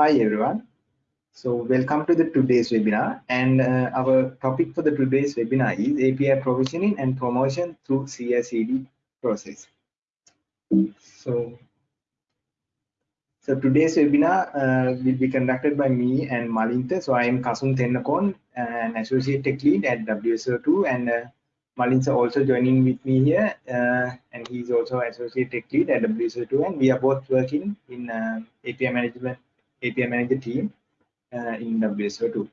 Hi everyone. So welcome to the today's webinar and uh, our topic for the today's webinar is API provisioning and promotion through CI/CD process. So, so today's webinar uh, will be conducted by me and Malinta. So I am Kasun Tennakon, an associate tech lead at WSO2 and uh, Malinta also joining with me here uh, and he's also associate tech lead at WSO2 and we are both working in uh, API management API manager team uh, in WSO2.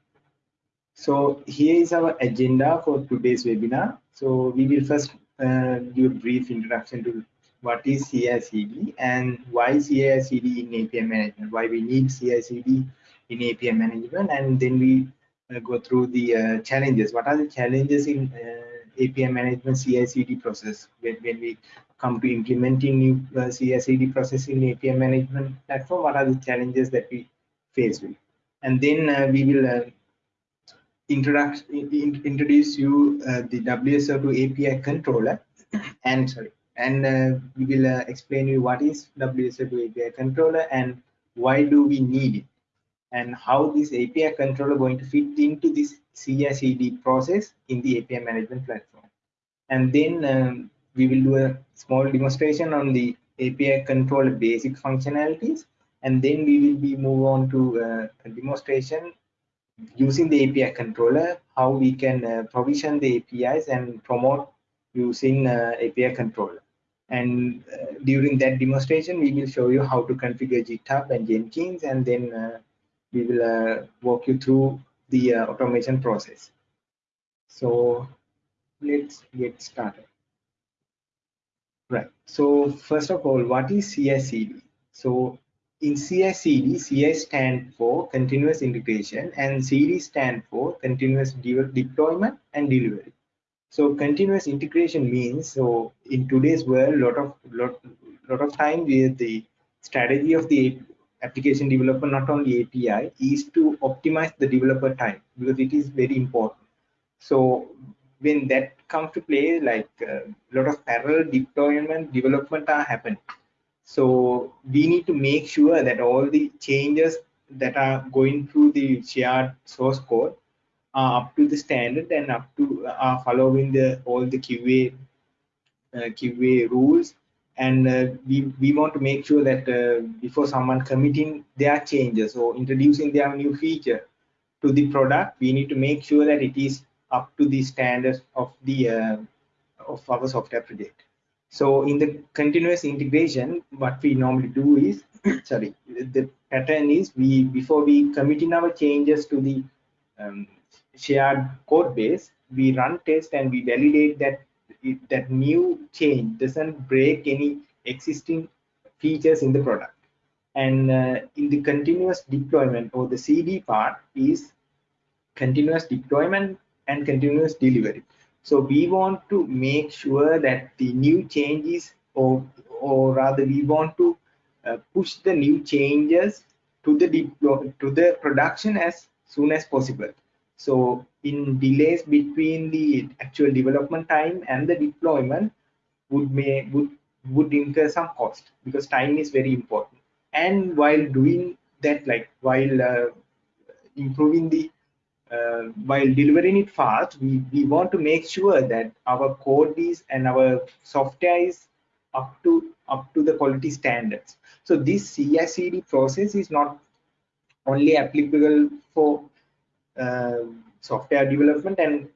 So here is our agenda for today's webinar. So we will first uh, do a brief introduction to what is CI/CD and why CI/CD in API management, why we need CI/CD in API management, and then we uh, go through the uh, challenges. What are the challenges in uh, API management CI/CD process when, when we come to implementing new uh, process in API management platform? What are the challenges that we face with? And then uh, we will uh, introduce introduce you uh, the WSO2 API controller and sorry and uh, we will uh, explain you what is WSO2 API controller and why do we need it and how this API controller going to fit into this CI/CD process in the API management platform. And then um, we will do a small demonstration on the API controller basic functionalities, and then we will be move on to uh, a demonstration using the API controller, how we can uh, provision the APIs and promote using uh, API controller. And uh, during that demonstration, we will show you how to configure GitHub and Jenkins, and then uh, we will walk you through the automation process. So let's get started. Right. So first of all, what is CI/CD? So in CI/CD, CI stand for continuous integration and CD stand for continuous de deployment and delivery. So continuous integration means so in today's world, lot of lot lot of time the strategy of the application developer, not only API, is to optimize the developer time because it is very important. So when that comes to play, like a uh, lot of parallel deployment development are happening. So we need to make sure that all the changes that are going through the shared source code are up to the standard and up to are following the all the QA uh, QA rules and uh, we, we want to make sure that uh, before someone committing their changes or introducing their new feature to the product we need to make sure that it is up to the standards of the uh, of our software project. So in the continuous integration what we normally do is sorry the pattern is we before we committing our changes to the um, shared code base we run test and we validate that that new change doesn't break any existing features in the product. And uh, in the continuous deployment or the cd part is continuous deployment and continuous delivery so we want to make sure that the new changes or or rather we want to uh, push the new changes to the deploy to the production as soon as possible so in delays between the actual development time and the deployment would may would would incur some cost because time is very important. And while doing that, like while uh, improving the uh, while delivering it fast, we, we want to make sure that our code is and our software is up to up to the quality standards. So this CI/CD process is not only applicable for uh, software development and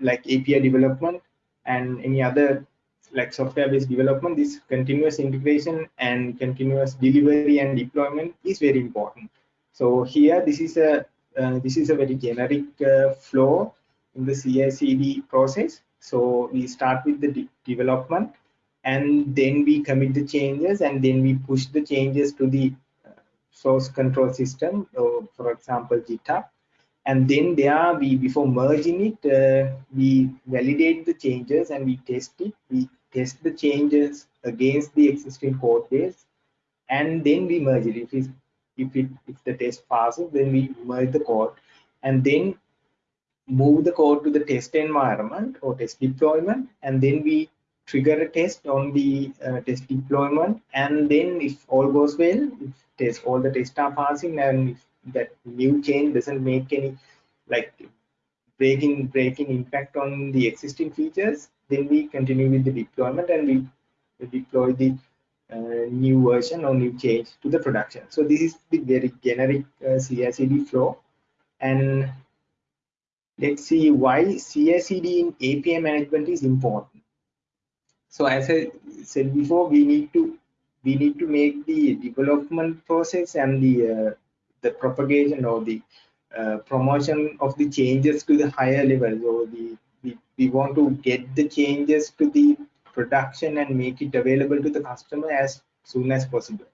like API development and any other like software based development this continuous integration and continuous delivery and deployment is very important so here this is a uh, this is a very generic uh, flow in the CI/CD process. So we start with the de development and then we commit the changes and then we push the changes to the uh, source control system so for example github and then there we before merging it uh, we validate the changes and we test it. We test the changes against the existing code base and then we merge it. If it if it if the test passes then we merge the code and then move the code to the test environment or test deployment and then we trigger a test on the uh, test deployment and then if all goes well if test all the tests are passing and if that new change doesn't make any like breaking breaking impact on the existing features then we continue with the deployment and we deploy the uh, new version or new change to the production. So this is the very generic uh, CI/CD flow. And let's see why CI/CD in API management is important. So as I said before we need to we need to make the development process and the uh, the propagation or the uh, promotion of the changes to the higher levels. Or the we, we want to get the changes to the production and make it available to the customer as soon as possible.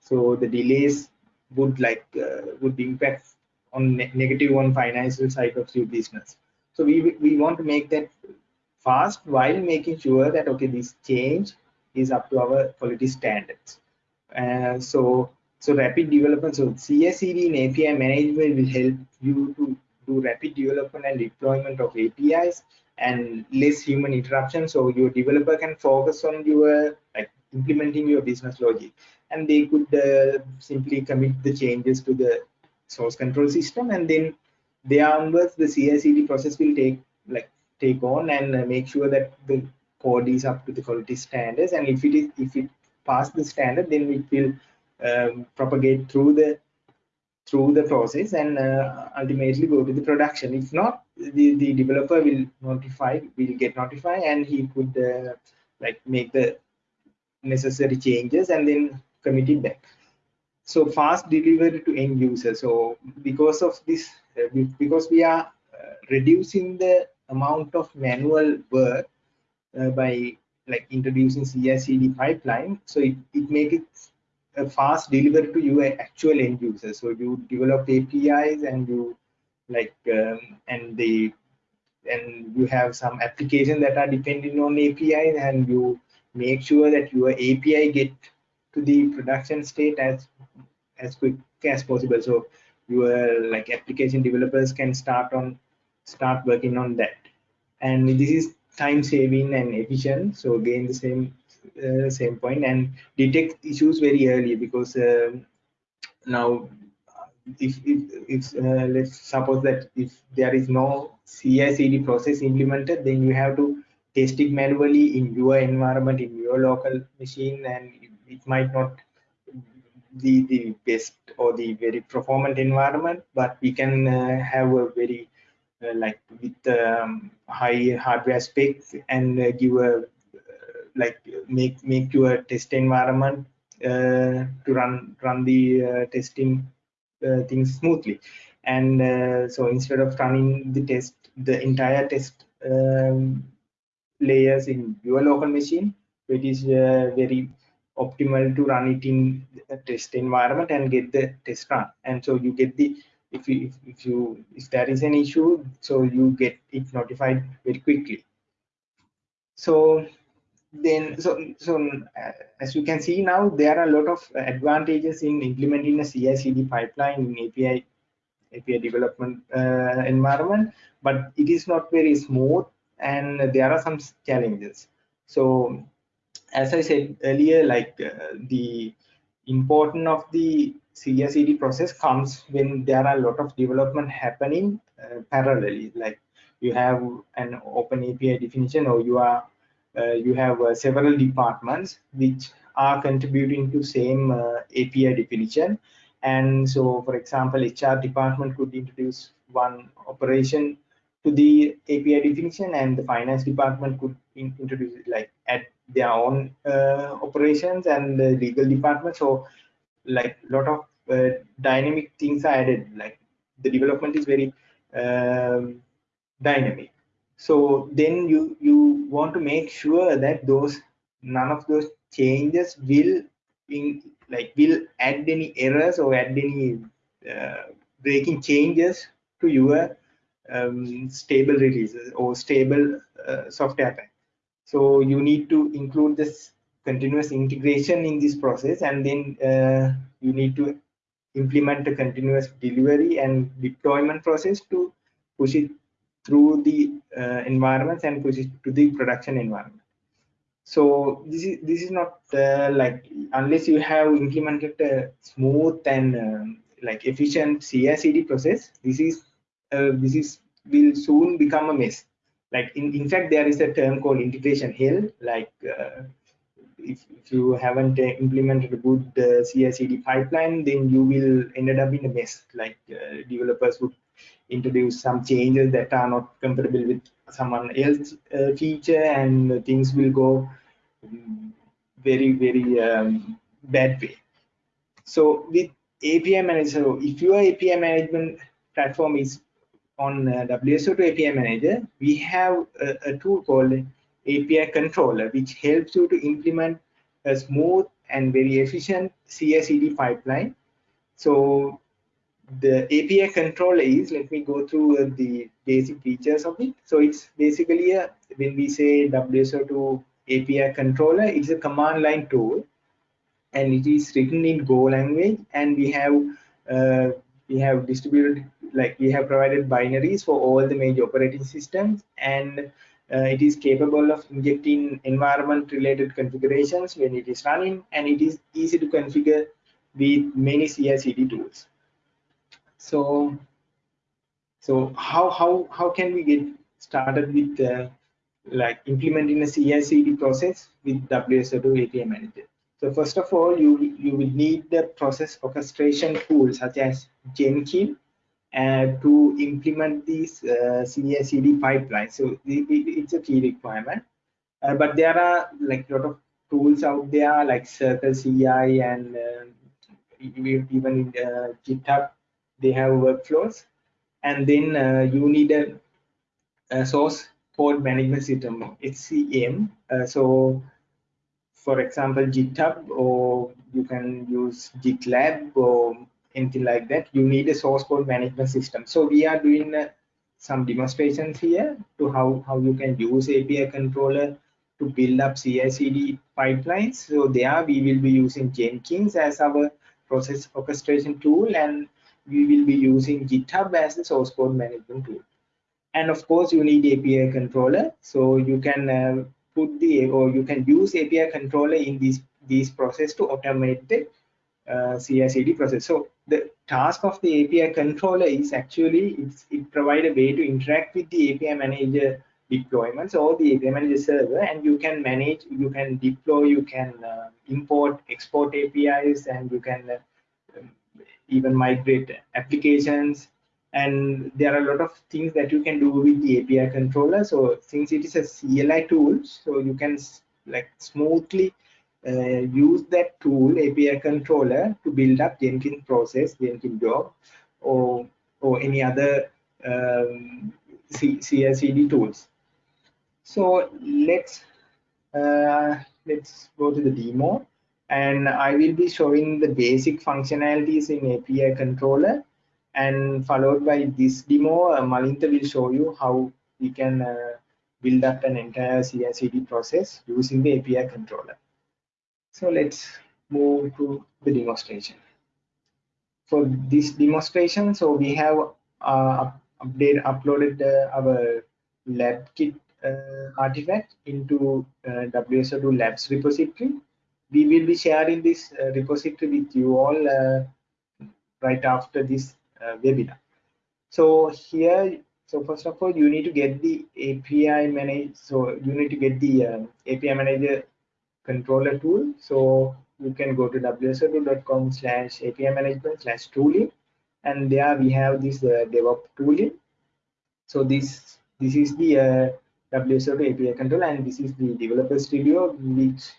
So the delays would like uh, would impact on ne negative on financial side of your business. So we we want to make that fast while making sure that okay this change is up to our quality standards. Uh, so so rapid development, so CI/CD in API management will help you to do rapid development and deployment of APIs and less human interruption. So your developer can focus on your like implementing your business logic, and they could uh, simply commit the changes to the source control system, and then there onwards the CI/CD process will take like take on and uh, make sure that the code is up to the quality standards. And if it is if it pass the standard, then it will um, propagate through the through the process and uh, ultimately go to the production. If not the, the developer will notify will get notified and he could uh, like make the necessary changes and then commit it back. So fast delivery to end user. So because of this uh, because we are uh, reducing the amount of manual work uh, by like introducing CI/CD pipeline so it, it makes fast delivery to your actual end user. So you develop APIs and you like um, and the and you have some applications that are depending on APIs and you make sure that your API get to the production state as as quick as possible. So your like application developers can start on start working on that. And this is time saving and efficient. So again the same uh, same point and detect issues very early because um, now if, if, if uh, let's suppose that if there is no CI/CD process implemented, then you have to test it manually in your environment, in your local machine, and it might not be the best or the very performant environment, but we can uh, have a very uh, like with um, high hardware specs and uh, give a like make make your test environment uh, to run run the uh, testing uh, things smoothly. And uh, so instead of running the test the entire test um, layers in your local machine it is uh, very optimal to run it in a test environment and get the test run. And so you get the if you if, if you if there is an issue so you get it notified very quickly. So then so so uh, as you can see now there are a lot of advantages in implementing a CI/CD pipeline in API API development uh, environment, but it is not very smooth and there are some challenges. So as I said earlier, like uh, the importance of the CI/CD process comes when there are a lot of development happening uh, parallelly. Like you have an open API definition, or you are you have uh, several departments which are contributing to same uh, API definition. And so, for example, HR department could introduce one operation to the API definition, and the finance department could in, introduce it like add their own uh, operations, and the legal department. So, like a lot of uh, dynamic things are added. Like the development is very um, dynamic so then you you want to make sure that those none of those changes will in like will add any errors or add any uh, breaking changes to your um, stable releases or stable uh, software. So you need to include this continuous integration in this process and then uh, you need to implement a continuous delivery and deployment process to push it through the uh, environments and push it to the production environment. so this is this is not uh, like unless you have implemented a smooth and um, like efficient CI/CD process this is uh, this is will soon become a mess like in, in fact there is a term called integration hell like uh, if, if you haven't implemented a good uh, CI/CD pipeline then you will ended up in a mess like uh, developers would introduce some changes that are not compatible with someone else uh, feature and things will go very very um, bad way. So with api manager if your api management platform is on uh, wso2 api manager we have a, a tool called api controller which helps you to implement a smooth and very efficient CI/CD pipeline. So the API controller is, let me go through uh, the basic features of it. So it's basically a, when we say WSO2 API controller, it's a command line tool and it is written in Go language and we have uh, we have distributed like we have provided binaries for all the major operating systems and uh, it is capable of injecting environment related configurations when it is running and it is easy to configure with many CI/CD tools so so how how how can we get started with uh, like implementing a CI/CD process with WSO2 API Manager? So first of all, you you will need the process orchestration tool such as Jenkins uh, to implement these uh, CI/CD pipelines. So it, it, it's a key requirement. Uh, but there are like a lot of tools out there like Circle CI and uh, even in uh, GitHub they have workflows and then uh, you need a, a, source code management system SCM uh, so for example GitHub or you can use GitLab or anything like that you need a source code management system so we are doing uh, some demonstrations here to how how you can use API controller to build up CI/CD pipelines. So there we will be using Jenkins as our process orchestration tool, and we will be using GitHub as the source code management tool. And of course, you need API controller. So you can uh, put the or you can use API controller in this these process to automate the uh, CI/CD process. So the task of the API controller is actually it provide a way to interact with the API manager deployments or the API manager server, and you can manage, you can deploy, you can uh, import, export APIs, and you can uh, even migrate applications and there are a lot of things that you can do with the API controller. So since it is a CLI tool, so you can like smoothly uh, use that tool API controller to build up Jenkins process, Jenkins job, or or any other um, CI/CD tools. So let's uh, let's go to the demo and I will be showing the basic functionalities in API controller and followed by this demo, uh, Malinta will show you how we can uh, build up an entire CI/CD process using the API controller. So let's move to the demonstration. For this demonstration, so we have uh, update uploaded uh, our lab kit uh, artifact into uh, WSO2 labs repository we will be sharing this uh, repository with you all uh, right after this uh, webinar. So here, so first of all, you need to get the API manage. So you need to get the um, API manager controller tool. So you can go to wso2.com slash API management slash tooling, and there we have this uh, DevOps tooling. So this this is the uh, WSO2 API controller, and this is the developer studio, which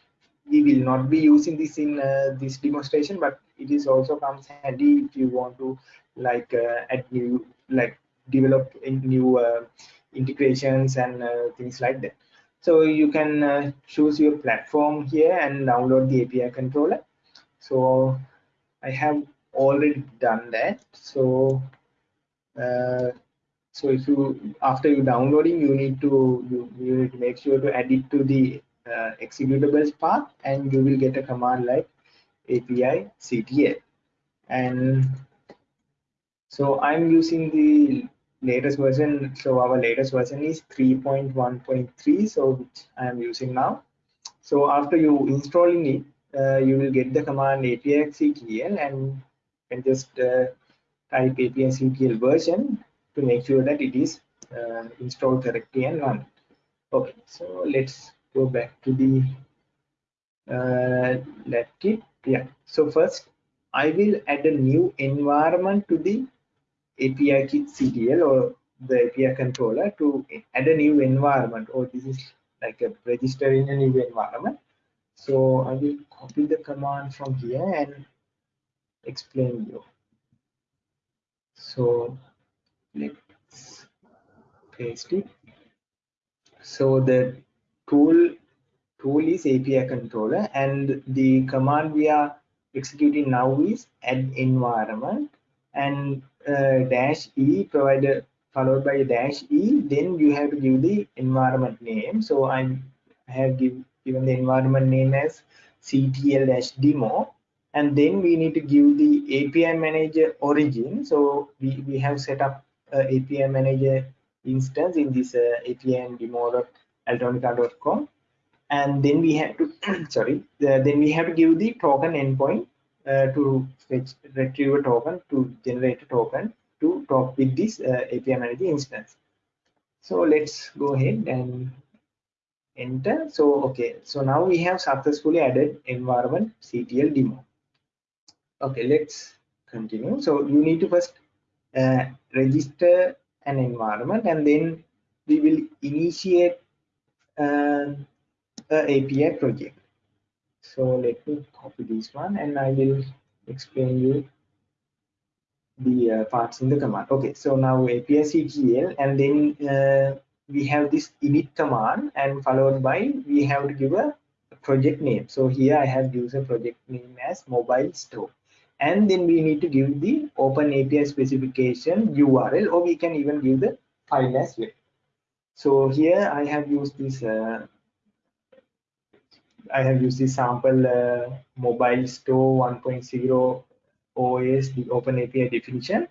we will not be using this in uh, this demonstration but it is also comes handy if you want to like uh, add new like develop new uh, integrations and uh, things like that. So you can uh, choose your platform here and download the api controller. So i have already done that. So uh, so if you after you downloading you need to you, you need to make sure to add it to the uh, executables path and you will get a command like api ctl and so i'm using the latest version. So our latest version is 3.1.3 so which i am using now. So after you installing it uh, you will get the command apictl and can just uh, type apictl version to make sure that it is uh, installed correctly and run okay so let's go back to the uh, kit yeah. So first i will add a new environment to the api kit ctl or the api controller to add a new environment. Or this is like a register in a new environment. So i will copy the command from here and explain you. So let's paste it. So the tool tool is API controller and the command we are executing now is add environment and uh, dash e provided followed by dash e then you have to give the environment name. So i have give, given the environment name as ctl dash demo and then we need to give the api manager origin. So we, we have set up uh, api manager instance in this uh, apn demo.electronica.com and then we have to sorry then we have to give the token endpoint uh, to fetch retrieve a token to generate a token to talk with this uh, API manager instance. So let's go ahead and enter. So okay, so now we have successfully added environment CTL demo. Okay, let's continue. So you need to first uh, register an environment and then we will initiate uh, API project. So let me copy this one and I will explain you the uh, parts in the command. Okay, so now API CTL and then uh, we have this init command and followed by we have to give a project name. So here I have used a project name as mobile store and then we need to give the open API specification URL or we can even give the file as well. So here I have used this uh, I have used the sample uh, mobile store 1.0 OS, the open API definition.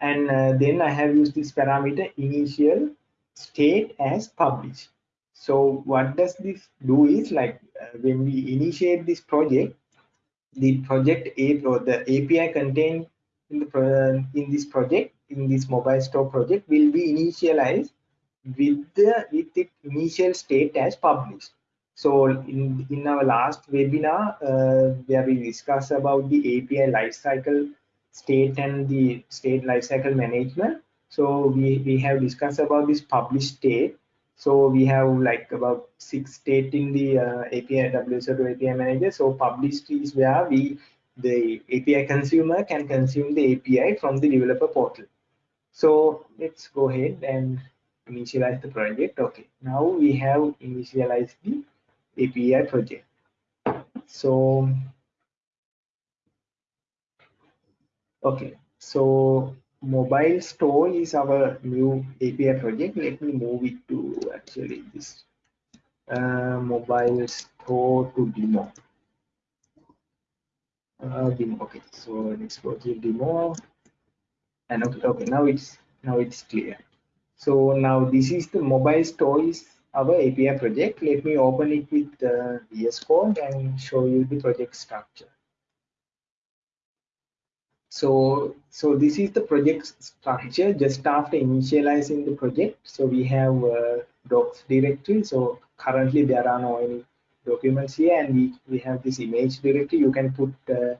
And uh, then I have used this parameter initial state as published. So what does this do is like uh, when we initiate this project, the project A or the API contained in the in this project in this mobile store project will be initialized with the with initial state as published so in, in our last webinar, uh, where we discussed about the API lifecycle state and the state lifecycle management. So we, we have discussed about this published state. So we have like about six state in the uh, API WSO2 API manager. So published is where we the API consumer can consume the API from the developer portal. So let's go ahead and initialize the project. Okay, now we have initialized the API project. So, okay, so mobile store is our new API project. Let me move it to actually this uh, mobile store to demo. Uh, demo. Okay, so let's go to demo. And okay, okay, now it's now it's clear. So now this is the mobile store is our API project. Let me open it with uh, VS Code and show you the project structure. So, so this is the project structure just after initializing the project. So we have uh, docs directory. So currently there are no any documents here and we, we have this image directory. You can put uh,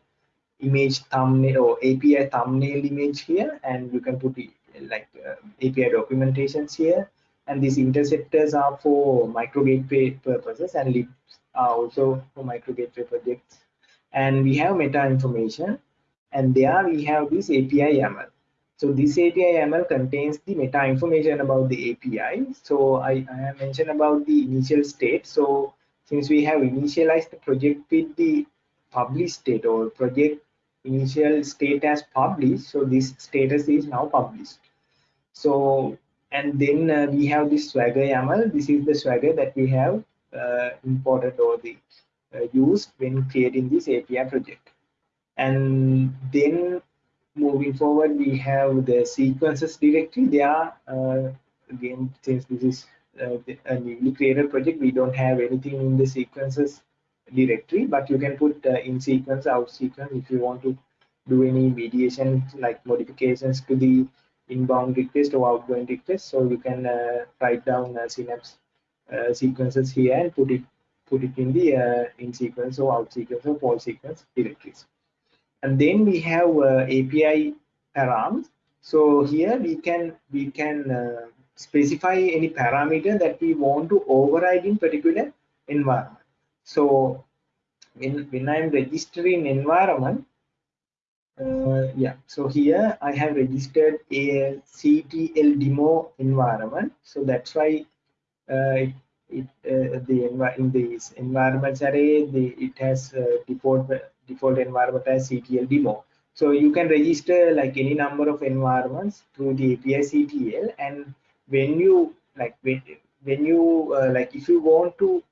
image thumbnail or API thumbnail image here and you can put it like API documentations here. And these interceptors are for micro gateway purposes and libs are also for micro gateway projects. And we have meta information and there we have this API YAML so this API YAML contains the meta information about the API so I, I mentioned about the initial state. So since we have initialized the project with the published state or project initial state as published so this status is now published so and then uh, we have this swagger YAML. This is the swagger that we have uh, imported or the uh, used when creating this API project. And then moving forward, we have the sequences directory. They are uh, again since this is uh, a newly created project, we don't have anything in the sequences directory, but you can put uh, in sequence, out sequence if you want to do any mediation like modifications to the inbound request or outgoing request. So you can uh, write down uh, Synapse uh, sequences here and put it put it in the in sequence or out sequence or fault sequence directories. And then we have API params. So here we can we can specify any parameter that we want to override in particular environment. So when when I'm registering environment, uh, yeah. So here i have registered a ctl demo environment. So that's why uh, it, it uh, the in this environments array the it has uh, default default environment as ctl demo. So you can register like any number of environments through the api ctl and when you like when, when you uh, like if you want to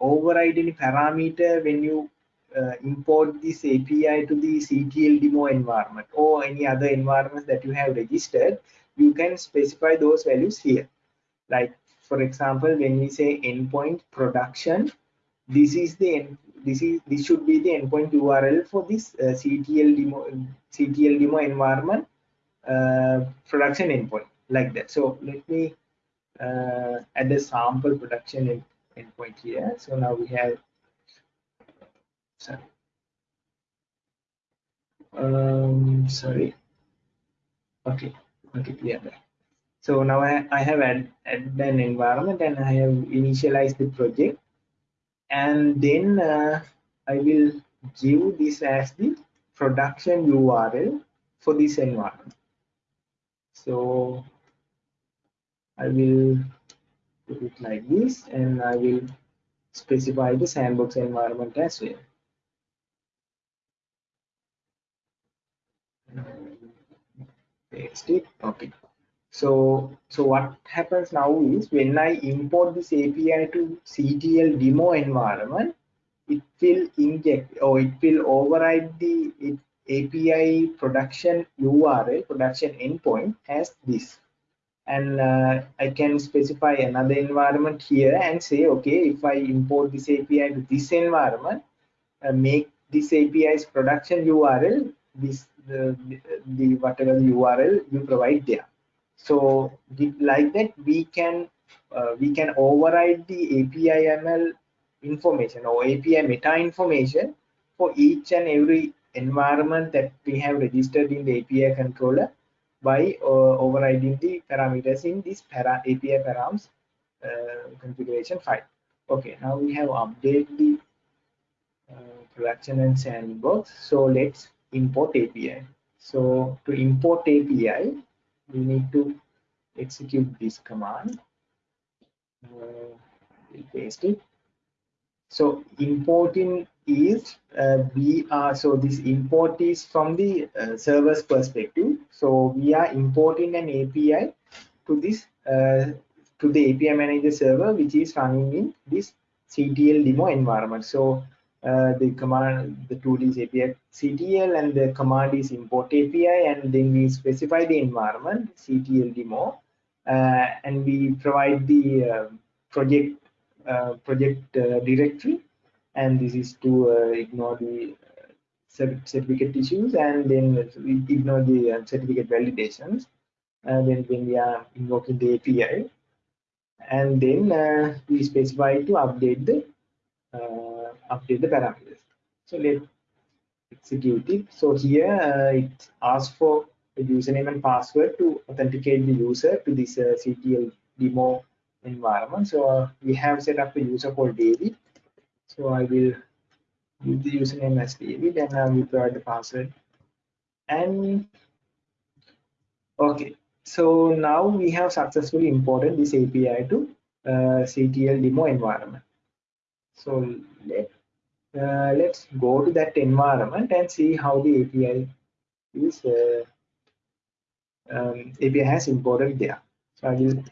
override any parameter when you uh, import this API to the CTL demo environment or any other environments that you have registered, you can specify those values here. Like for example, when we say endpoint production, this is the this is this should be the endpoint URL for this uh, CTL demo CTL demo environment uh, production endpoint like that. So let me uh, add a sample production end, endpoint here. So now we have sorry. Um sorry. Okay. Okay so now I, I have add, added an environment and I have initialized the project. And then uh, I will give this as the production URL for this environment. So I will put it like this and I will specify the sandbox environment as well paste it. Okay. So so what happens now is when i import this api to ctl demo environment it will inject or it will override the it, api production url production endpoint as this. And uh, i can specify another environment here and say okay if i import this api to this environment uh, make this api's production url this the, the whatever the url you provide there. So like that we can uh, we can override the api ml information or api meta information for each and every environment that we have registered in the api controller by uh, overriding the parameters in this para api params uh, configuration file. Okay now we have updated the uh, production and sandbox. So let's import API. So to import API, we need to execute this command. Uh, we'll paste it. So importing is uh, we are so this import is from the uh, server's perspective. So we are importing an API to this uh, to the API manager server, which is running in this CTL demo environment. So uh, the command the tool is api ctl and the command is import api and then we specify the environment ctl demo uh, and we provide the uh, project uh, project uh, directory. And this is to ignore the certificate issues and then we ignore the certificate validations. And then when we are invoking the api and then we specify to update the update the parameters. So let's execute it. So here uh, it asks for the username and password to authenticate the user to this uh, CTL demo environment. So uh, we have set up a user called David. So I will use the username as David and I will provide the password. And okay, so now we have successfully imported this API to uh, CTL demo environment. So let uh, let's go to that environment and see how the API is uh, um, API has imported there. So I will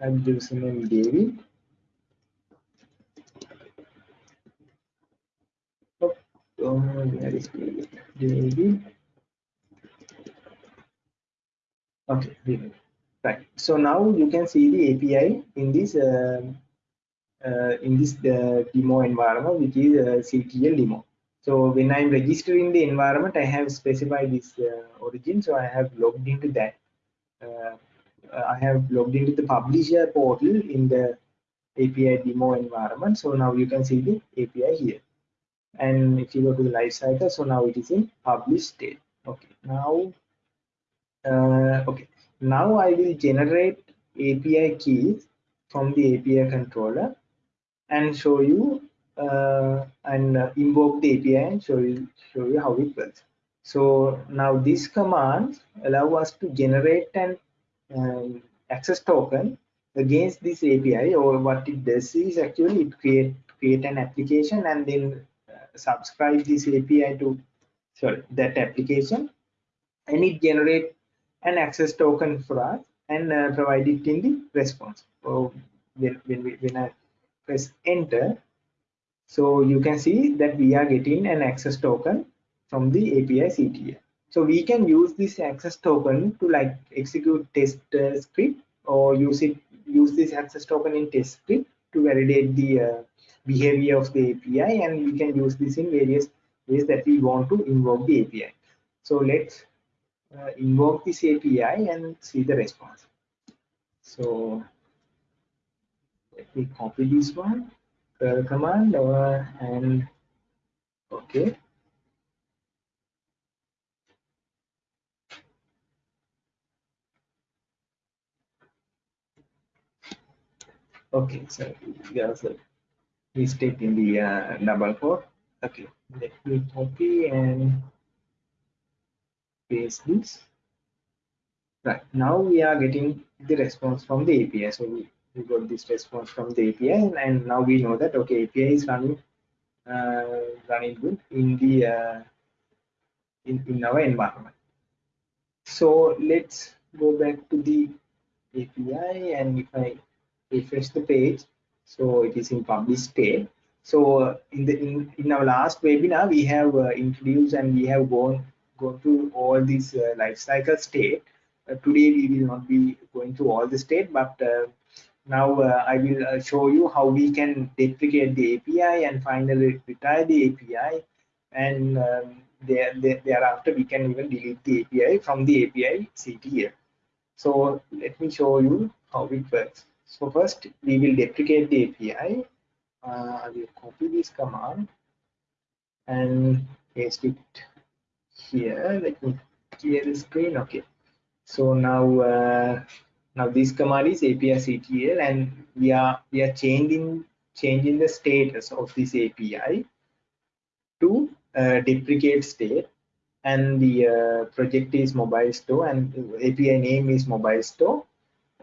I will give some name David. Oh, where is David? David. Okay, right so now you can see the api in this uh, in this uh, demo environment which is uh, ctl demo. So when i'm registering the environment i have specified this uh, origin so i have logged into that. Uh, i have logged into the publisher portal in the api demo environment so now you can see the api here. And if you go to the life cycle so now it is in published state. Okay now uh, okay. Now I will generate API keys from the API controller and show you uh, and uh, invoke the API and show you show you how it works. So now these commands allow us to generate an um, access token against this API or what it does is actually it create create an application and then uh, subscribe this API to sorry that application and it generate an access token for us and uh, provide it in the response. So when, when, we, when I press enter, so you can see that we are getting an access token from the API CTL. So we can use this access token to like execute test uh, script or use it use this access token in test script to validate the uh, behavior of the API and we can use this in various ways that we want to invoke the API. So let's uh, invoke this API and see the response. So let me copy this one, curl command, uh, and okay. Okay, so there's a mistake in the uh, double quote. Okay, let me copy and paste this. Right now we are getting the response from the api so we, we got this response from the api and, and now we know that okay api is running uh, running good in the uh, in, in our environment so let's go back to the api and if i refresh the page so it is in published state so in the in, in our last webinar we have uh, introduced and we have gone go through all these uh, life cycle state. Uh, today we will not be going through all the state, but uh, now uh, I will uh, show you how we can deprecate the API and finally retire the API and um, there, there, thereafter we can even delete the API from the API CTL. So let me show you how it works. So first we will deprecate the API. Uh, I will copy this command and paste it here let me clear the screen okay so now uh, now this command is api ctl and we are we are changing changing the status of this api to uh, deprecate state and the uh, project is mobile store and api name is mobile store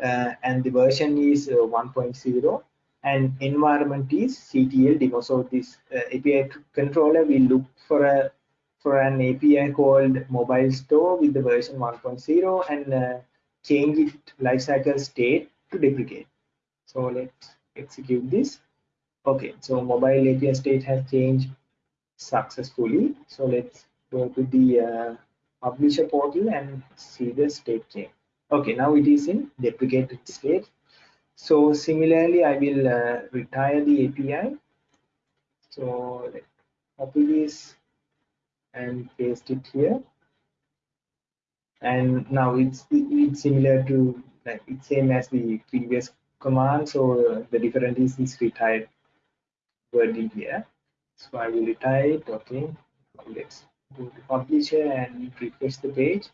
uh, and the version is uh, 1.0 and environment is ctl demo so this uh, api controller will look for a for an API called mobile store with the version 1.0 and uh, change it lifecycle state to deprecate. So let's execute this. Okay, so mobile API state has changed successfully. So let's go to the uh, publisher portal and see the state change. Okay, now it is in deprecated state. So similarly, I will uh, retire the API. So let's copy this and paste it here and now it's it's similar to like it's same as the previous command so the difference is this retired wording here. So i will retire it okay. Let's go to publisher and refresh the page.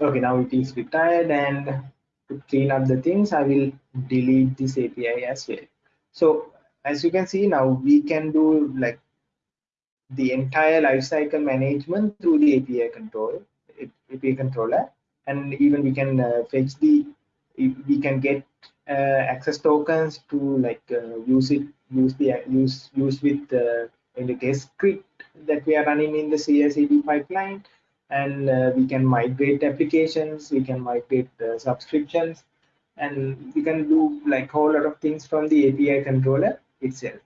Okay now it is retired and to clean up the things i will delete this api as well. So as you can see now we can do like the entire lifecycle management through the API control, API controller, and even we can uh, fetch the, we can get uh, access tokens to like uh, use it, use the use use with in the test script that we are running in the CI/CD pipeline, and uh, we can migrate applications, we can migrate uh, subscriptions, and we can do like whole lot of things from the API controller itself.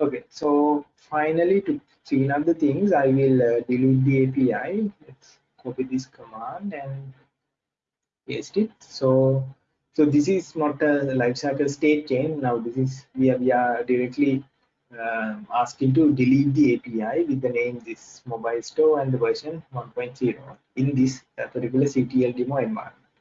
Okay, so finally to clean up the things, I will uh, delete the API. Copy this command and paste it. So so this is not a lifecycle state change now this is we are, we are directly um, asking to delete the api with the name this mobile store and the version 1.0 in this particular ctl demo environment.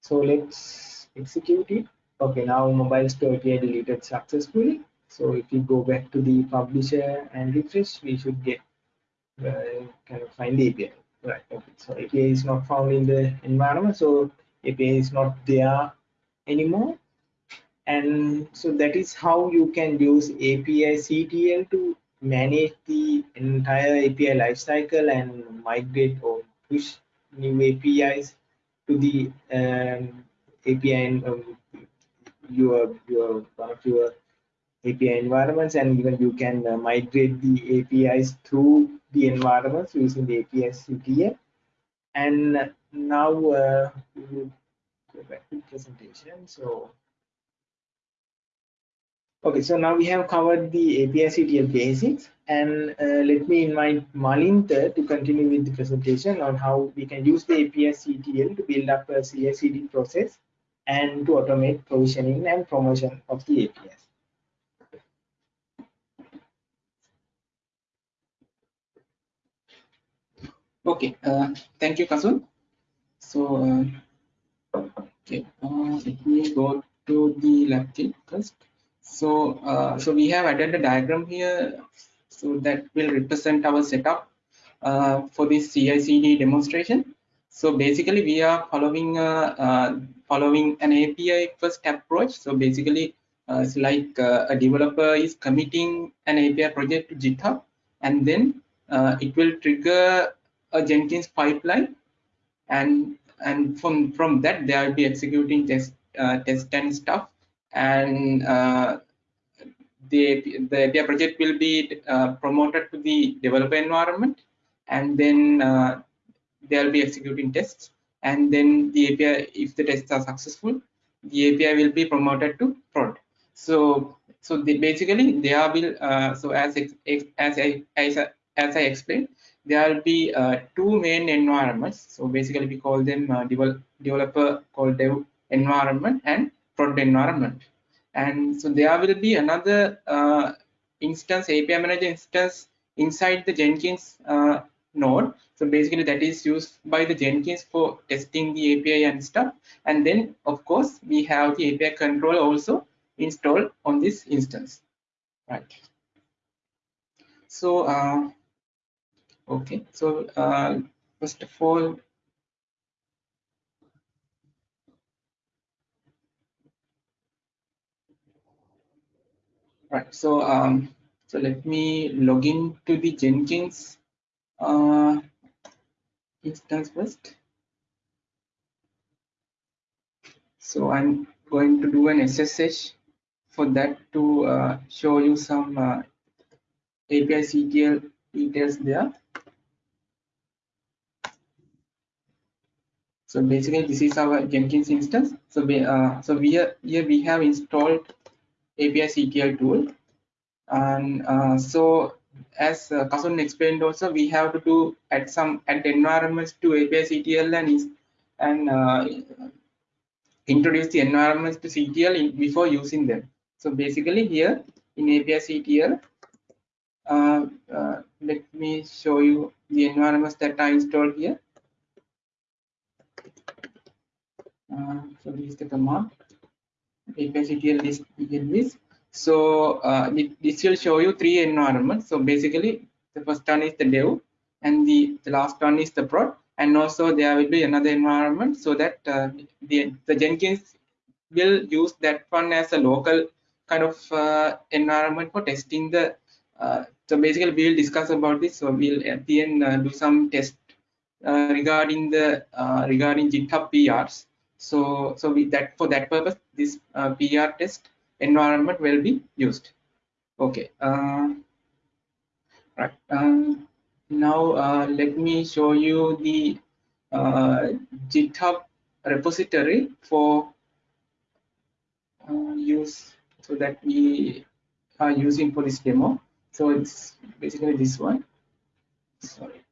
So let's execute it. Okay now mobile store api deleted successfully. So if we go back to the publisher and refresh we should get uh, kind of find the api right okay. So api is not found in the environment so api is not there anymore. And so that is how you can use api ctl to manage the entire api lifecycle and migrate or push new apis to the um, api and um, your your one of your api environments and even you can uh, migrate the apis through the environments using the api ctl and now uh, go back to the presentation. So okay so now we have covered the api ctl basics. And uh, let me invite malinta to continue with the presentation on how we can use the api ctl to build up a ci CD process and to automate provisioning and promotion of the apis Okay, uh, thank you, Kasun. So, uh, Okay, uh, let me go to the kit first. So, uh, so we have added a diagram here, so that will represent our setup uh, for this CI/CD demonstration. So basically, we are following uh, uh, following an API first approach. So basically, uh, it's like a developer is committing an API project to GitHub, and then it will trigger a Jenkins pipeline, and and from from that they will be executing test uh, test and stuff. And uh, the the API project will be uh, promoted to the developer environment and then uh, they will be executing tests. And then the API if the tests are successful the API will be promoted to prod. So so the, basically they are will uh, so as as I as, as I explained there will be uh, two main environments. So basically we call them uh, devel developer called dev environment and prod environment. And so there will be another uh, instance, API manager instance inside the Jenkins uh, node. So basically that is used by the Jenkins for testing the API and stuff. And then of course we have the API controller also installed on this instance. Right. So uh, Okay, so uh, first of all, right. So um, so let me log in to the Jenkins uh, instance first. So I'm going to do an SSH for that to uh, show you some uh, API CTL details there. So basically, this is our Jenkins instance. So we uh, so we are, here we have installed API CTL tool, and uh, so as uh, Kasun explained, also we have to do add some add environments to API CTL and and uh, introduce the environments to CTL in, before using them. So basically, here in API CTL, uh, uh, let me show you the environments that I installed here. Uh, so this is the command API list with. So uh, this will show you three environments. So basically, the first one is the dev, and the, the last one is the prod, and also there will be another environment so that uh, the the Jenkins will use that one as a local kind of uh, environment for testing the. Uh, so basically, we will discuss about this. So we'll at the end uh, do some test regarding the regarding GitHub PRs so, so we, that for that purpose, this uh, PR test environment will be used. Okay. Uh, right. Uh, now uh, let me show you the uh, GitHub repository for uh, use so that we are using for this demo. So it's basically this one. Sorry,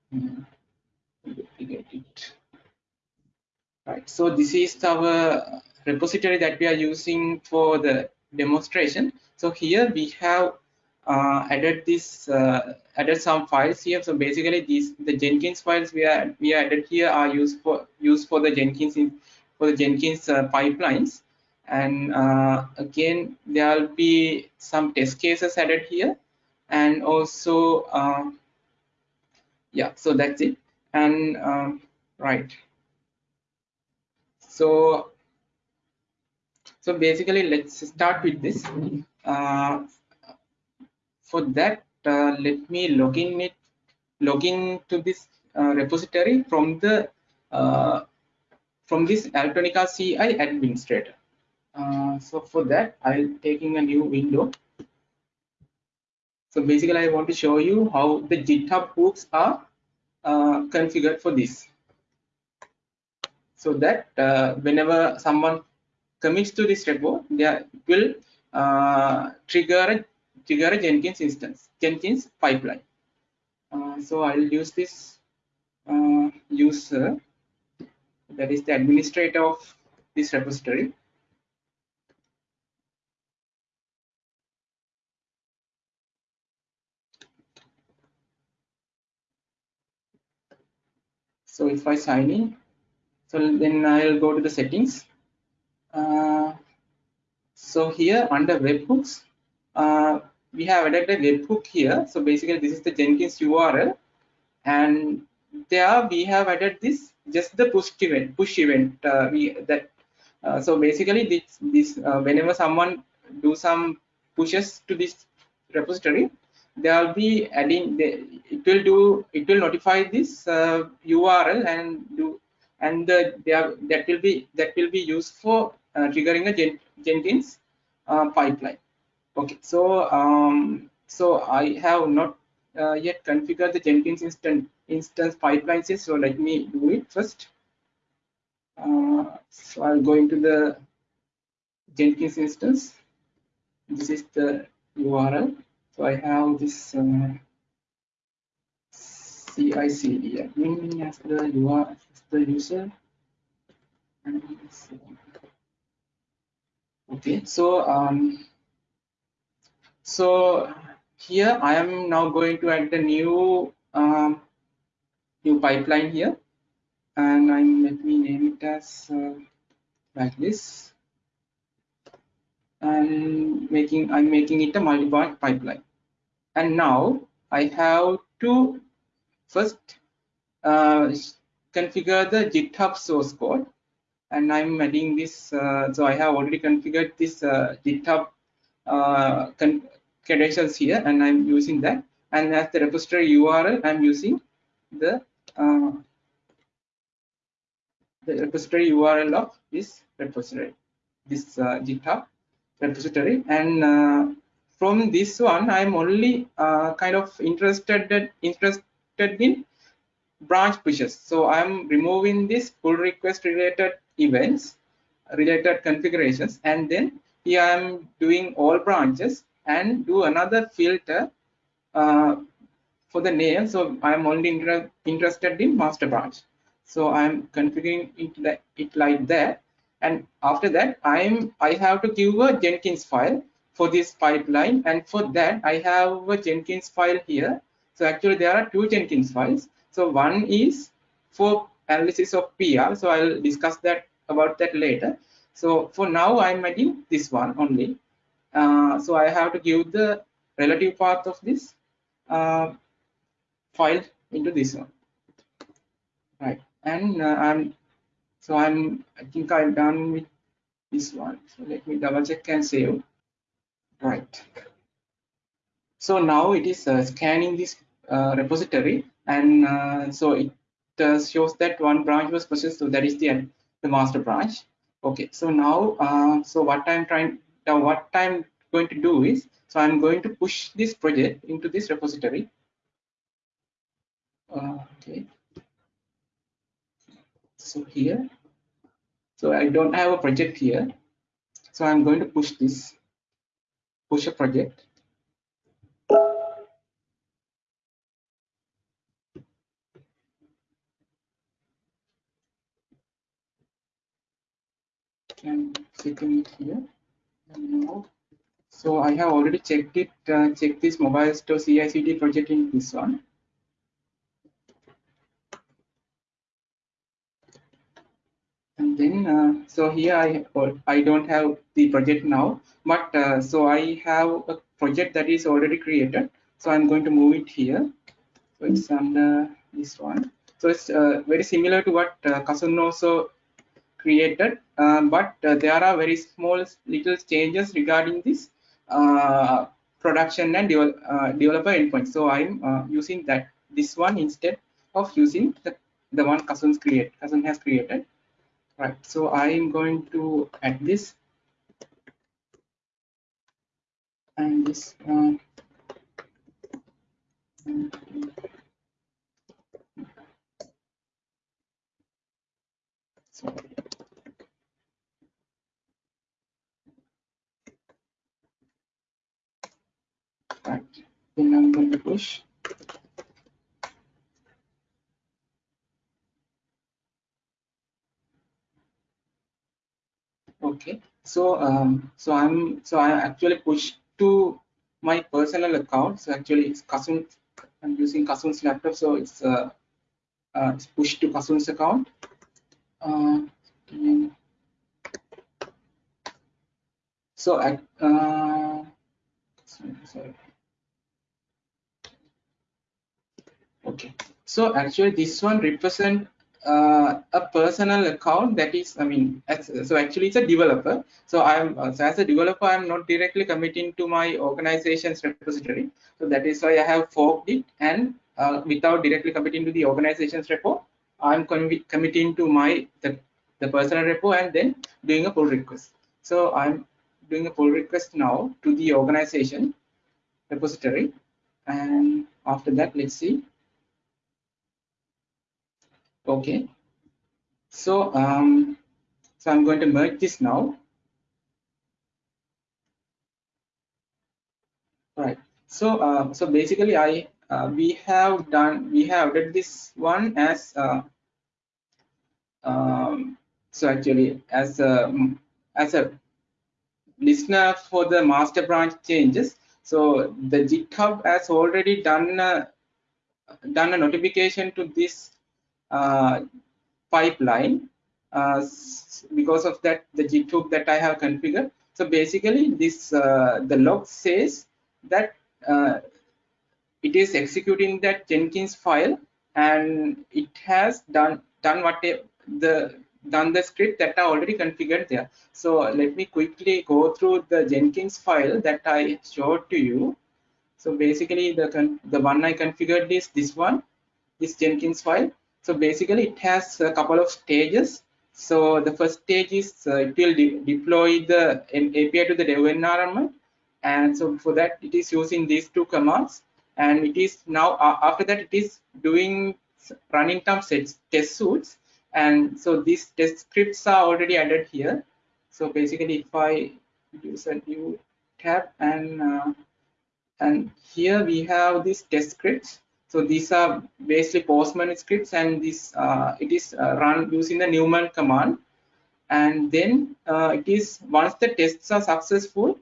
get it. Right. Right so this is our repository that we are using for the demonstration. So here we have uh, added this uh, added some files here. So basically these the jenkins files we are we added here are used for used for the jenkins in, for the jenkins uh, pipelines. And uh, again there will be some test cases added here and also uh, yeah so that's it. And um, right. So so basically let's start with this. Uh, for that uh, let me log in it log in to this uh, repository from the uh, from this Altonica CI administrator. Uh, so for that i'm taking a new window so basically i want to show you how the github hooks are uh, configured for this. So that uh, whenever someone commits to this repo there will uh, trigger trigger a jenkins instance jenkins pipeline. Uh, so i'll use this uh, user that is the administrator of this repository so if i sign in so then i'll go to the settings. Uh, so here under webhooks uh, we have added a webhook here. So basically this is the jenkins url and there we have added this just the push event push event uh, we that uh, so basically this this uh, whenever someone do some pushes to this repository they will be adding the, it will do it will notify this uh, url and do and the, are, that will be that will be used for uh, triggering a Jen, jenkins uh, pipeline. Okay so um so i have not uh, yet configured the jenkins instance instance pipelines yet, so let me do it first. Uh, so i'll go into the jenkins instance. This is the url I have this uh, CI/CD admin as the as the user. Okay, so um, so here I am now going to add the new um, new pipeline here, and I'm let me name it as uh, like this. And making I'm making it a multi-branch pipeline and now I have to first uh, configure the github source code. And I'm adding this uh, so I have already configured this uh, github uh, credentials here and I'm using that. And as the repository URL I'm using the uh, the repository URL of this repository this uh, github repository. And from this one i'm only uh, kind of interested interested in branch pushes. So i'm removing this pull request related events related configurations and then here i'm doing all branches and do another filter uh, for the name. So i'm only inter interested in master branch. So i'm configuring it, it like that. And after that i'm i have to give a jenkins file for this pipeline. And for that i have a jenkins file here. So actually there are two jenkins files. So one is for analysis of pr so i'll discuss that about that later. So for now i'm adding this one only. Uh, so i have to give the relative path of this uh, file into this one. Right. And uh, i'm so I'm, I think I'm done with this one. So let me double check and save. Right. So now it is uh, scanning this uh, repository and uh, so it uh, shows that one branch was purchased. So that is the, the master branch. Okay. So now, uh, so what I'm trying, now what I'm going to do is, so I'm going to push this project into this repository. Okay so here so i don't have a project here so i'm going to push this push a project and setting it here. Now, so I have already checked it, uh, checked this mobile store CI/CD project in this one. Then, uh, so here I I don't have the project now, but uh, so I have a project that is already created. So I'm going to move it here. So it's under this one. So it's uh, very similar to what uh, Kasun also created, um, but uh, there are very small little changes regarding this uh, production and devel uh, developer endpoint. So I'm uh, using that this one instead of using the, the one Kasun's create Kasun has created. Right. So I'm going to add this and this one. Sorry. Right. Then I'm going to push. Okay. So um, so I'm so I actually push to my personal account. So actually it's Kasun. I'm using Kasun's laptop, so it's uh, uh it's pushed to Kasun's account. Uh, so I uh, sorry, sorry. Okay, so actually this one represent uh, a personal account that is, I mean, so actually it's a developer. So I'm uh, so as a developer, I'm not directly committing to my organization's repository. So that is why I have forked it and uh, without directly committing to the organization's repo, I'm committing to my the, the personal repo and then doing a pull request. So I'm doing a pull request now to the organization repository. And after that, let's see okay. So um so i'm going to merge this now. Right. So uh, so basically i uh, we have done we have did this one as uh, um, so actually as a as a listener for the master branch changes. So the github has already done a, done a notification to this uh, pipeline uh, because of that the github that I have configured. So basically this uh, the log says that it is executing that Jenkins file and it has done done what the done the script that are already configured there. So let me quickly go through the Jenkins file that I showed to you. So basically the the one I configured is this one, this Jenkins file. So basically it has a couple of stages. So the first stage is uh, it will de deploy the API to the dev environment. And so for that it is using these two commands. And it is now uh, after that it is doing running some test suits. And so these test scripts are already added here. So basically if I use a new tab and uh, and here we have these test scripts so these are basically Postman scripts and this uh, it is uh, run using the Newman command. And then uh, it is once the tests are successful,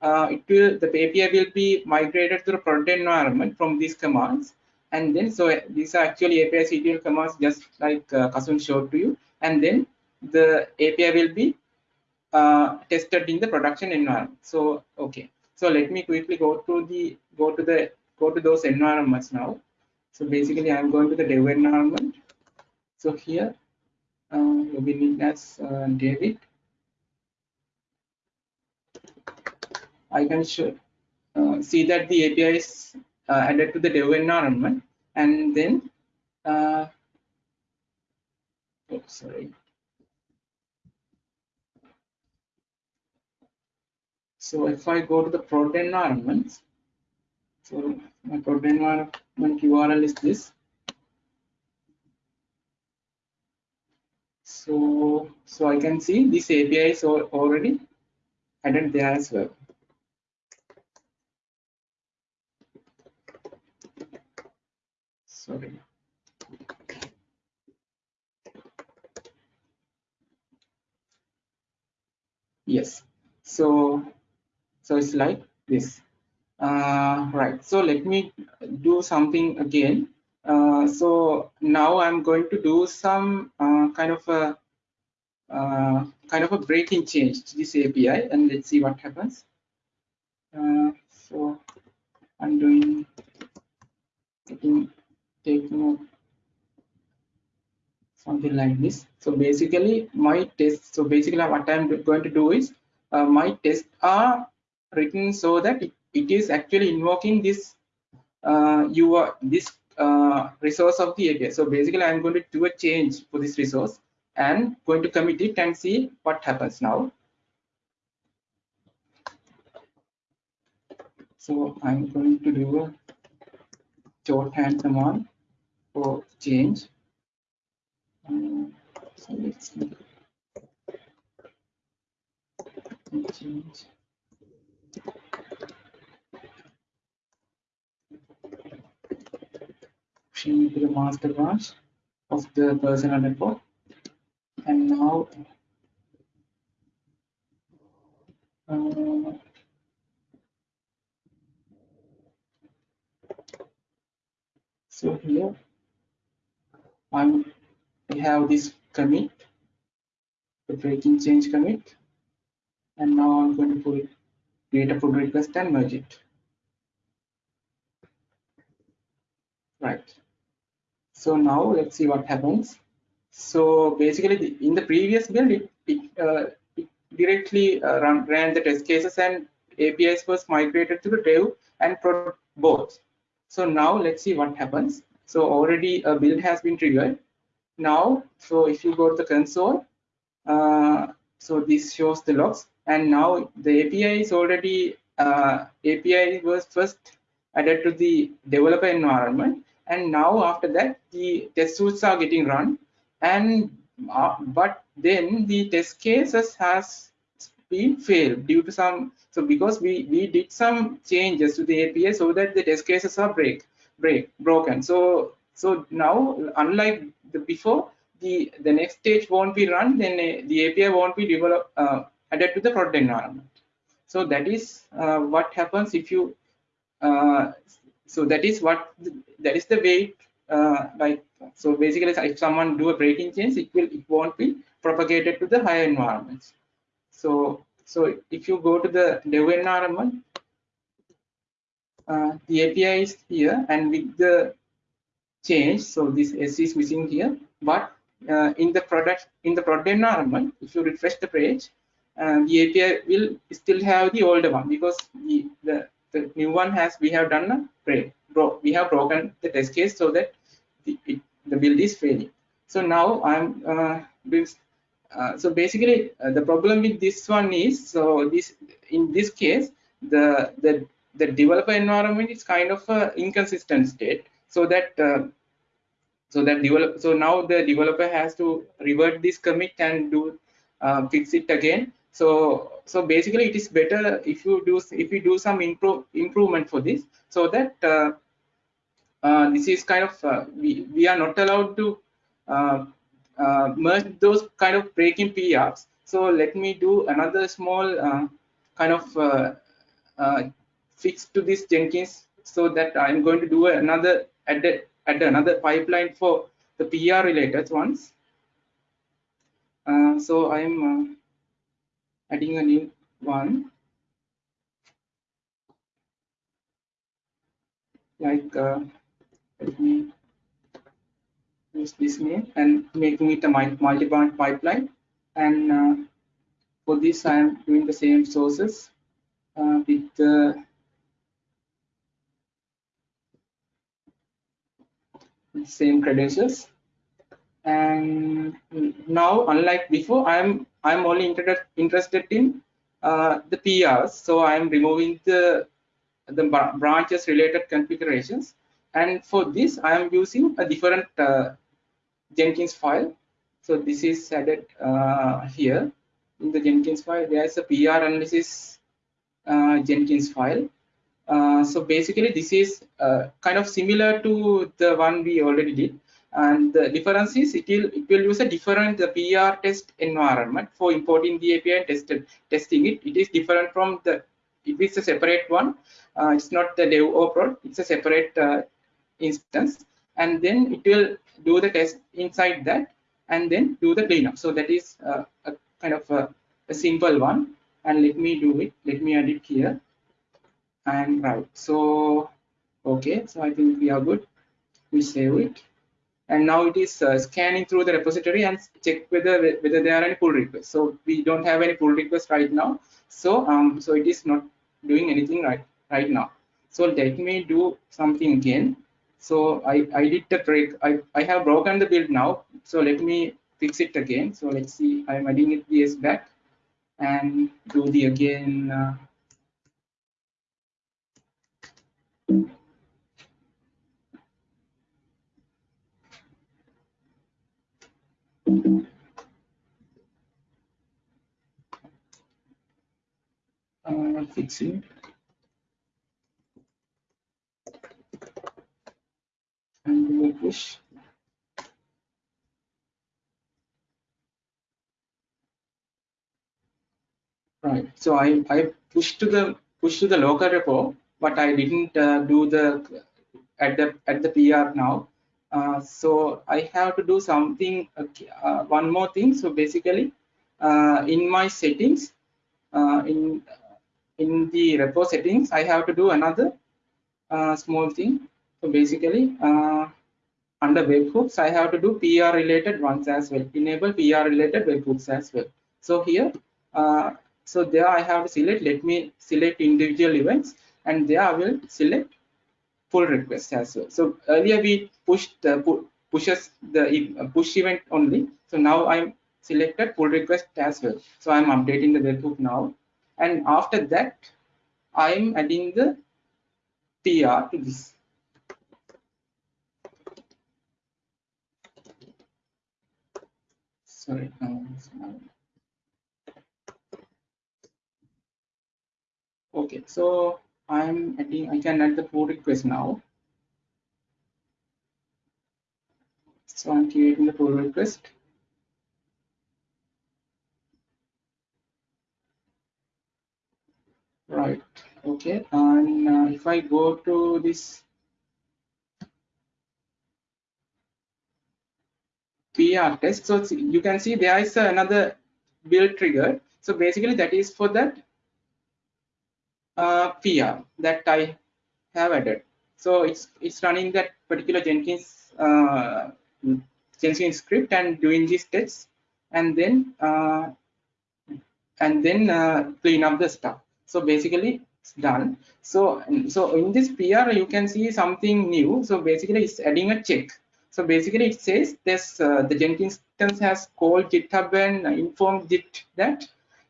uh, it will the API will be migrated to the production environment from these commands. And then so these are actually API CTL commands just like uh, Kasun showed to you. And then the API will be uh, tested in the production environment. So okay. So let me quickly go to the go to the go to those environments now. So basically, I'm going to the dev environment. So here, uh, login as uh, David. I can show, uh, see that the API is uh, added to the dev environment, and then, uh, oh, sorry. So if I go to the prod environment, so my code environment URL is this. So, so I can see this API is already added there as well. Sorry. yes so so it's like this uh, right. So let me do something again. Uh, so now i'm going to do some uh, kind of a uh, kind of a breaking change to this api and let's see what happens. Uh, so i'm doing taking taking something like this. So basically my test so basically what i'm going to do is uh, my tests are written so that it, it is actually invoking this uh, this uh, resource of the API. So basically, I'm going to do a change for this resource and going to commit it and see what happens now. So I'm going to do a shorthand command for change. Um, so let's change. Change the master branch of the personal network and now uh, so here I'm we have this commit the breaking change commit. And now I'm going to create a pull request and merge it right so now let's see what happens. So basically in the previous build it, it, uh, it directly uh, run, ran the test cases and apis was migrated to the dev and prod both so now let's see what happens. So already a build has been triggered. Now so if you go to the console uh, so this shows the logs. And now the API is already uh, API was first added to the developer environment and now after that the test suits are getting run. And uh, but then the test cases has been failed due to some so because we we did some changes to the API so that the test cases are break break broken. So so now unlike the before the the next stage won't be run then uh, the API won't be developed uh, added to the product environment. So that is uh, what happens if you uh, so that is what that is the way uh, like so basically if someone do a breaking change it will it won't be propagated to the higher environments. So so if you go to the dev environment uh, the api is here and with the change so this s is missing here but uh, in the product in the product environment if you refresh the page uh, the api will still have the older one because the, the the new one has we have done a break bro, we have broken the test case so that the, it, the build is failing. So now i'm uh, uh, so basically uh, the problem with this one is so this in this case the the the developer environment is kind of a inconsistent state so that uh, so that develop so now the developer has to revert this commit and do uh, fix it again so so basically it is better if you do if you do some improve improvement for this so that uh, uh, this is kind of uh, we we are not allowed to uh, uh, merge those kind of breaking PRs. So let me do another small uh, kind of fix to this Jenkins so that I'm going to do another add, add another pipeline for the PR related ones. so I'm adding a new one. Like uh, let me use this name and making it a multi-branch pipeline. And uh, for this I am doing the same sources uh, with the same credentials. And now unlike before I'm I'm only inter interested in uh, the PRs so I'm removing the the branches related configurations. And for this I am using a different uh, Jenkins file. So this is added uh, here in the Jenkins file. There is a PR analysis uh, Jenkins file. Uh, so basically this is uh, kind of similar to the one we already did and the difference is it will it will use a different the PR test environment for importing the API and tested, testing it. It is different from the it is a separate one. Uh, it's not the dev or prod. It's a separate uh, instance, and then it will do the test inside that, and then do the cleanup. So that is uh, a kind of a, a simple one. And let me do it. Let me add it here. And right. So okay. So I think we are good. We save it and now it is uh, scanning through the repository and check whether whether there are any pull requests. So we don't have any pull requests right now. So um so it is not doing anything right right now. So let me do something again. So i i did the break i i have broken the build now. So let me fix it again. So let's see i'm adding it ds back. And do the again uh, uh, fixing and we push. Right. So i i pushed to the push to the local repo but i didn't uh, do the at the at the pr now uh, so I have to do something, uh, one more thing. So basically, uh, in my settings, uh, in in the repo settings, I have to do another uh, small thing. So basically, under webhooks, I have to do PR related ones as well. Enable PR related webhooks as well. So here, so there I have to select. Let me select individual events, and there I will select pull request as well. So earlier we pushed uh, pu pushes the push event only. So now I'm selected pull request as well. So I'm updating the webhook now. And after that, I'm adding the PR to this. Sorry. Okay, so I'm adding, I can add the pull request now. So I'm creating the pull request. Right, okay, and uh, if I go to this PR test, so you can see there is another build trigger. So basically that is for that uh, PR that I have added. So it's it's running that particular Jenkins uh, Jenkins script and doing these tests, and then uh, and then uh, clean up the stuff. So basically it's done. So so in this PR you can see something new. So basically it's adding a check. So basically it says this uh, the Jenkins instance has called GitHub and informed Git that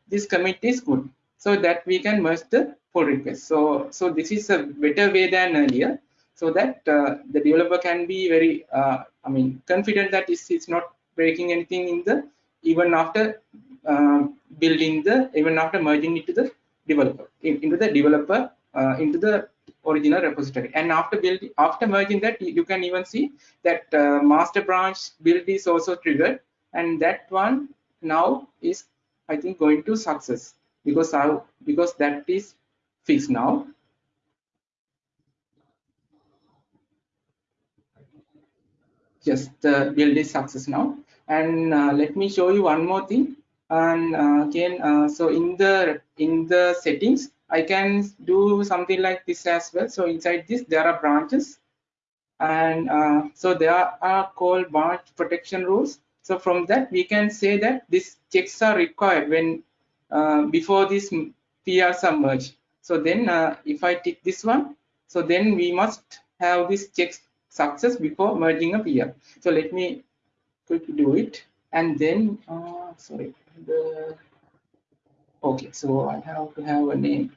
this commit is good so that we can merge the pull request. So, so this is a better way than earlier, so that uh, the developer can be very, uh, I mean, confident that it's, it's not breaking anything in the even after uh, building the, even after merging it to the developer, in, into the developer, uh, into the original repository. And after building, after merging that, you can even see that uh, master branch build is also triggered, and that one now is, I think, going to success because because that is fixed now. Just uh, build is success now. And uh, let me show you one more thing. And uh, again, uh, so in the in the settings, I can do something like this as well. So inside this, there are branches, and uh, so there are called branch protection rules. So from that, we can say that these checks are required when uh, before this PR submerge. So then uh, if I tick this one, so then we must have this check success before merging a PR. So let me quickly do it. And then, uh, sorry, the, okay, so I have to have a name.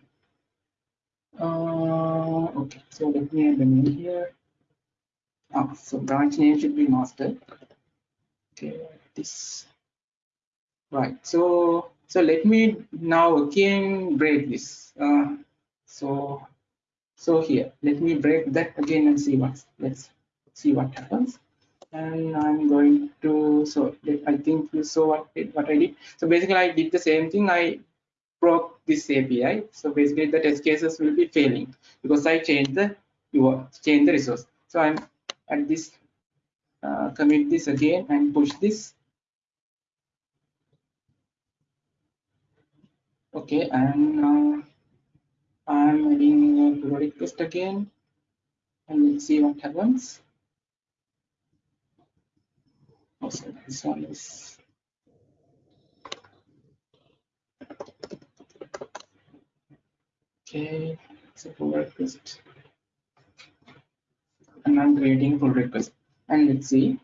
Uh, okay, so let me add the name here. Ah, so branch name should be master. Okay, this. Right, so so let me now again break this. Uh, so, so here, let me break that again and see what, let's see what happens. and I'm going to so I think you saw what what I did. So basically, I did the same thing. I broke this API. So basically, the test cases will be failing because I changed the you change the resource. So I'm at this uh, commit this again and push this. Okay, and now I'm adding a pull request again, and let's see what happens. Also, this one is okay. It's a pull request, and I'm creating pull request. And let's see.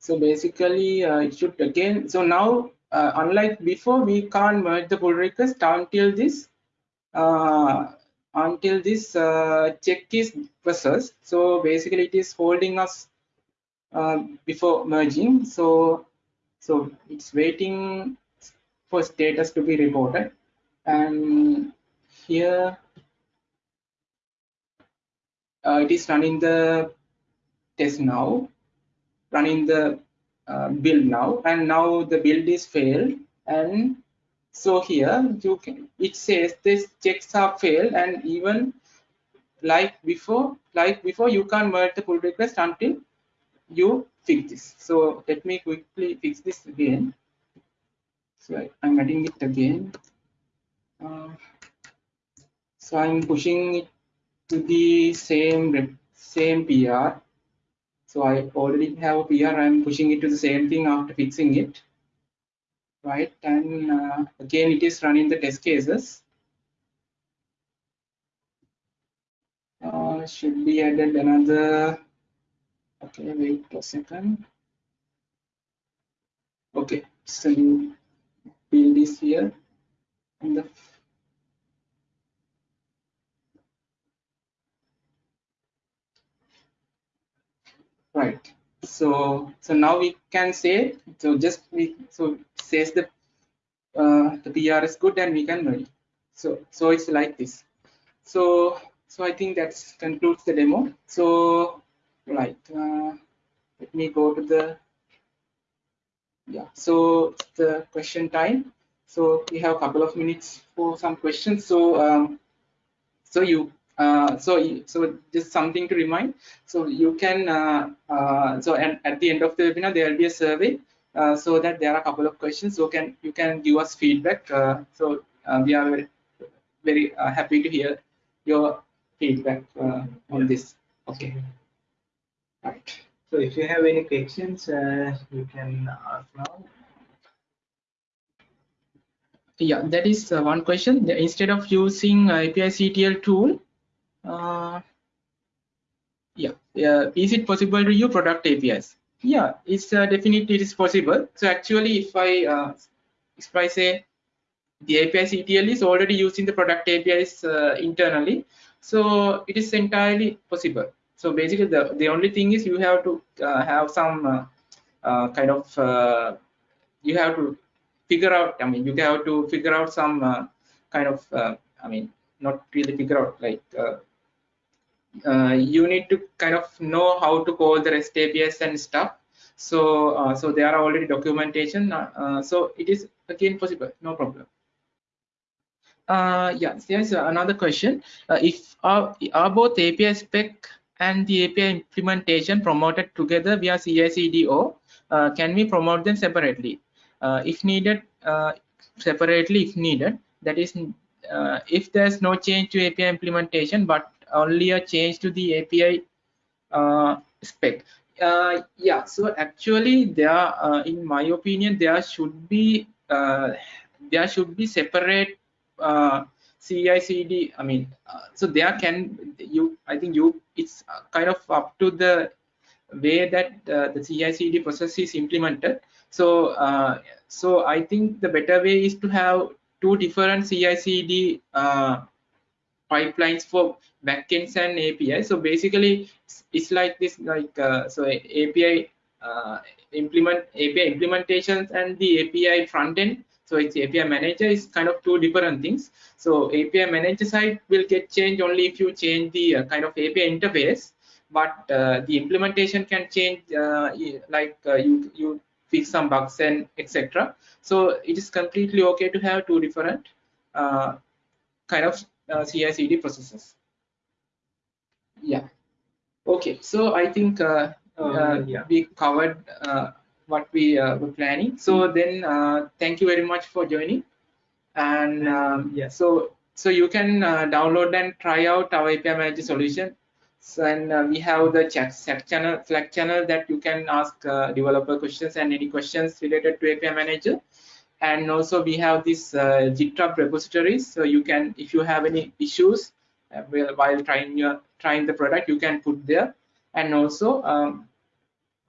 So basically, uh, it should again. So now, uh, unlike before, we can't merge the pull request until this uh, until this uh, check is processed. So basically, it is holding us uh, before merging. So, so it's waiting for status to be reported. And here uh, it is running the test now, running the uh, build now, and now the build is failed. And so here you can it says this checks are failed, and even like before, like before, you can't merge the pull request until you fix this. So let me quickly fix this again. So I'm adding it again. Uh, so I'm pushing it to the same same PR. So I already have a PR. I'm pushing it to the same thing after fixing it. Right, and uh, again it is running the test cases. Uh, should be added another okay wait a second okay so build this here and the right. So so now we can say so just we so says the uh, the PR is good and we can merge so so it's like this. So so I think that concludes the demo. So right uh, let me go to the yeah so the question time. So we have a couple of minutes for some questions. So um, so you uh, so so just something to remind so you can uh, uh, so and at the end of the webinar there will be a survey uh, so that there are a couple of questions so can you can give us feedback uh, so uh, we are very, very happy to hear your feedback on this okay Right. So if you have any questions, uh, you can ask now. Yeah, that is uh, one question. Instead of using API CTL tool, uh, yeah, yeah, is it possible to use product APIs? Yeah, it's uh, definitely it is possible. So actually, if I uh, if I say the API CTL is already using the product APIs uh, internally, so it is entirely possible so basically the the only thing is you have to uh, have some uh, kind of you have to figure out i mean you have to figure out some kind of i mean not really figure out like you need to kind of know how to call the rest apis and stuff so so there are already documentation so it is again possible no problem uh yeah there's another question uh, if are, are both api spec and the API implementation promoted together via CI/CD/O, uh, can we promote them separately? Uh, if needed, uh, separately if needed. That is, uh, if there's no change to API implementation, but only a change to the API uh, spec. Uh, yeah, so actually, there, in my opinion, there should be there should be separate CI/CD. I mean, uh, so there can you. I think you. It's kind of up to the way that uh, the CI/CD process is implemented. So, uh, so I think the better way is to have two different CI/CD uh, pipelines for backends and API. So basically, it's like this. Like uh, so, API uh, implement API implementations and the API front end so it's API manager is kind of two different things. So API manager side will get changed only if you change the uh, kind of API interface. but uh, the implementation can change uh, like uh, you you fix some bugs and etc so it is completely okay to have two different kind of uh, CI/CD processes yeah okay so I think uh, yeah. we covered what we were planning so then thank you very much for joining and um, yeah so so you can uh, download and try out our API manager solution. So, and uh, we have the chat, chat channel, Slack channel that you can ask uh, developer questions and any questions related to API manager. And also we have this uh, GitHub repositories. So you can, if you have any issues uh, while trying your trying the product, you can put there. And also um,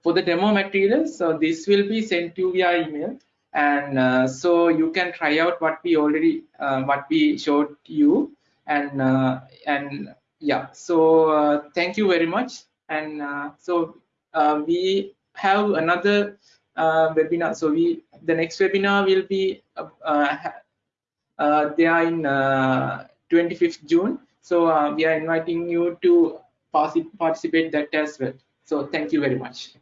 for the demo materials, so this will be sent to you via email and uh, so you can try out what we already uh, what we showed you and uh, and yeah so uh, thank you very much and so we have another Uh, webinar. So we the next webinar will be uh, uh, there in 25th June. So we are inviting you to participate that as well. So thank you very much